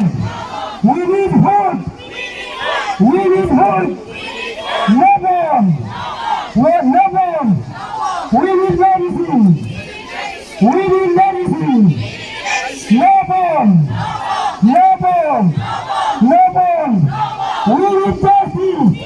help! We need help! We need help! No one! We're no one! We need medicine! We need medicine! No one! No one! No one! We need justice!